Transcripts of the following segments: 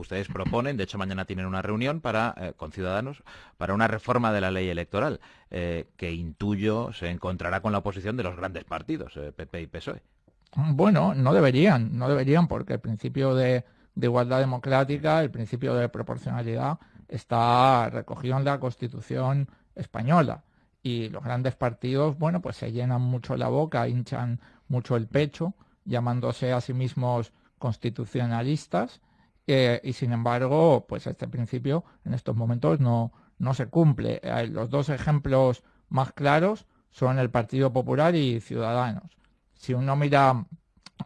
Ustedes proponen, de hecho mañana tienen una reunión para, eh, con Ciudadanos para una reforma de la ley electoral eh, que intuyo se encontrará con la oposición de los grandes partidos, PP y PSOE. Bueno, no deberían, no deberían porque el principio de, igualdad democrática, el principio de proporcionalidad está recogido en la Constitución española y los grandes partidos, bueno, pues se llenan mucho la boca, hinchan mucho el pecho, llamándose a sí mismos constitucionalistas eh, y sin embargo, pues este principio en estos momentos no, no se cumple. Eh, los dos ejemplos más claros son el Partido Popular y Ciudadanos. Si uno mira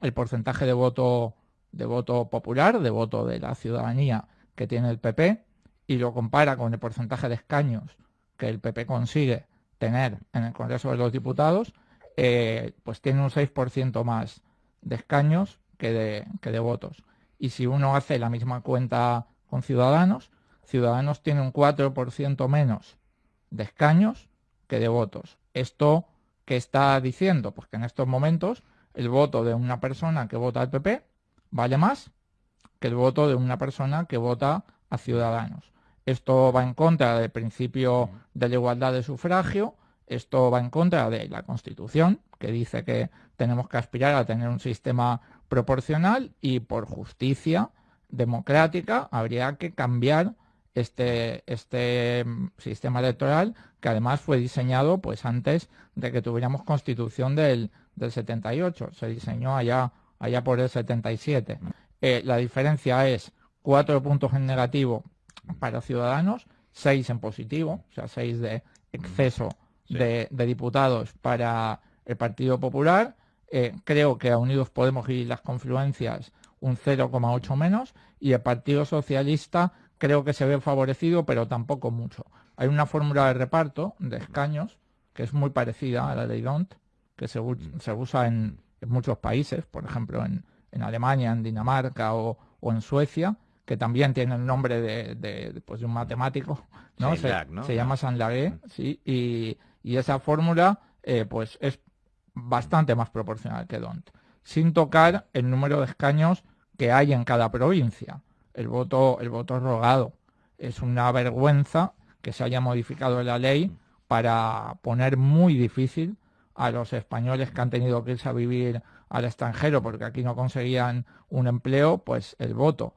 el porcentaje de voto de voto popular, de voto de la ciudadanía que tiene el PP y lo compara con el porcentaje de escaños que el PP consigue tener en el Congreso de los Diputados, eh, pues tiene un 6% más de escaños que de, que de votos. Y si uno hace la misma cuenta con Ciudadanos, Ciudadanos tiene un 4% menos de escaños que de votos. ¿Esto qué está diciendo? Pues que en estos momentos el voto de una persona que vota al PP vale más que el voto de una persona que vota a Ciudadanos. Esto va en contra del principio de la igualdad de sufragio, esto va en contra de la Constitución, que dice que tenemos que aspirar a tener un sistema proporcional y por justicia democrática habría que cambiar este, este mm, sistema electoral que además fue diseñado pues antes de que tuviéramos constitución del, del 78, se diseñó allá, allá por el 77. Eh, la diferencia es cuatro puntos en negativo para ciudadanos, seis en positivo, o sea, seis de exceso de, de diputados para el Partido Popular. Eh, creo que a Unidos Podemos y las confluencias un 0,8 menos. Y el Partido Socialista creo que se ve favorecido, pero tampoco mucho. Hay una fórmula de reparto de escaños que es muy parecida a la de DONT, que se, usa en, muchos países, por ejemplo en, Alemania, en Dinamarca o, en Suecia, que también tiene el nombre de, pues, un matemático, ¿no? Se, llama Sanlagué, sí, y, esa fórmula eh, pues es bastante más proporcional que DONT, sin tocar el número de escaños que hay en cada provincia. El voto, el voto rogado. Es una vergüenza que se haya modificado la ley para poner muy difícil a los españoles que han tenido que irse a vivir al extranjero porque aquí no conseguían un empleo, pues el voto.